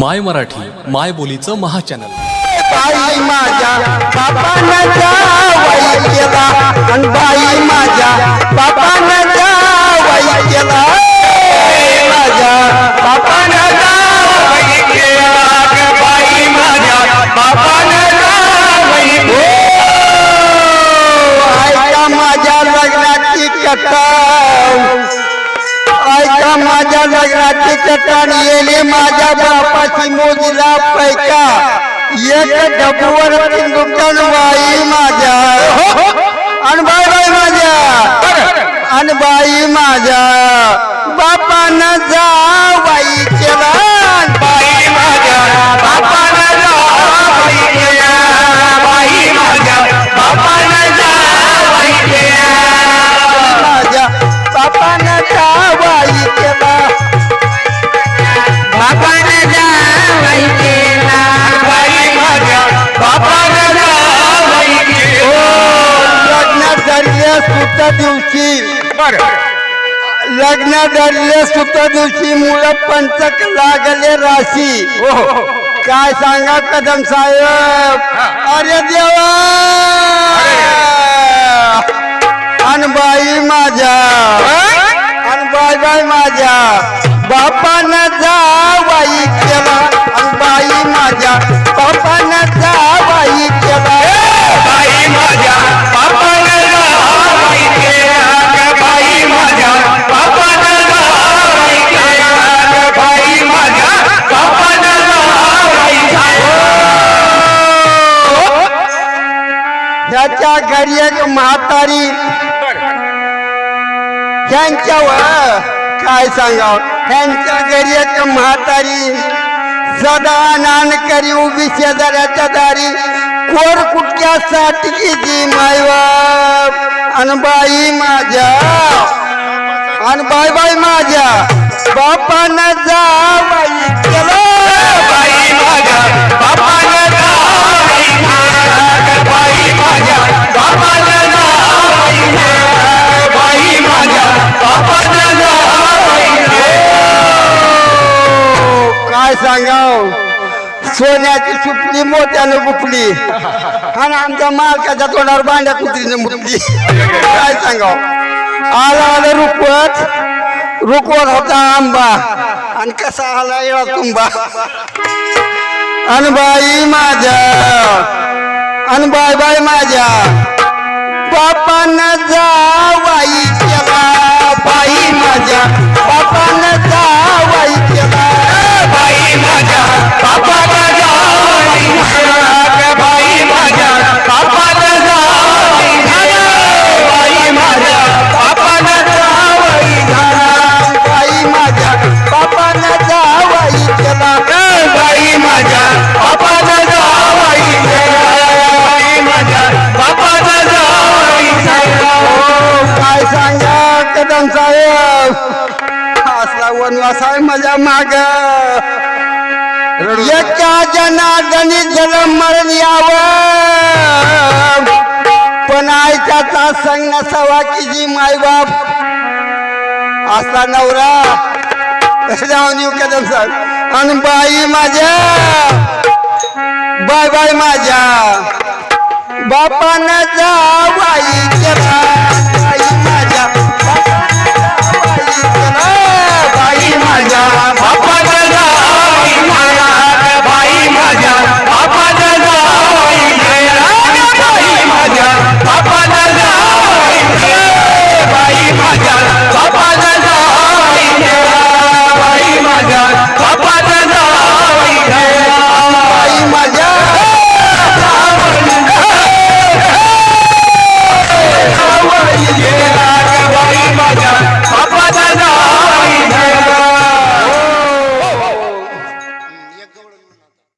माय मराठी माय बोलीचं महाचॅनल. बाई माझ्या बापानं जावाई केला आणि बाई माझ्या बापानं जावाई केला माझ्या बापानं जावाई केला ग बाई माझ्या बापानं जावाई ओ, ऐका माझ्या लग्नाची कथा. ऐका माझ्या लग्नाची चट्टाण येले माझ्या बापाची मोजीला पैका. एक डबूवर दुकान सुत दिवशी. लग्न धरले सुत दिवशी मुलं पंचक लागले राशी. काय सांगा कदम साहेब? अरे देवा! अन बाई माझ्या. अन बाई बाई माझ्या. बापानं ह्याच्या घरी एक म्हातारी. ह्यांच्यावर काय सांगाव? ह्यांच्या घरी एक म्हातारी. सदा नान करी उभी शेजाऱ्याच्या दारी. कोर कुटक्यासाठी किती मायबाप अनबाई माझ्या. अनबाई बाई माझ्या. बापानं जा बाई केलं. सांगाव. सोन्याची सुपली मोठ्यानं गुपली आणि आमच्या मालकाच्या तोंडावर बांड्या कुत्रीने मुटली. काय सांगाव? आला आलं रुकवत रुकवत होता आंबा. आणि कसा आला येळा तुंबा? अनबाई माझ्या. आणि बाई माझ्या. बापान जावाई केला बाई माझ्या. बापान जावाई कदम असला वनवास आहे माझ्या माग. एका जनार्दनी जल मरण यावं. पण आयत्याचा संग नसावा की जी मायबाप असला नवरा. जाऊन येऊ कदम साहेब आणि बाई माझ्या. बाय बाय माझ्या. बापानं जा बाई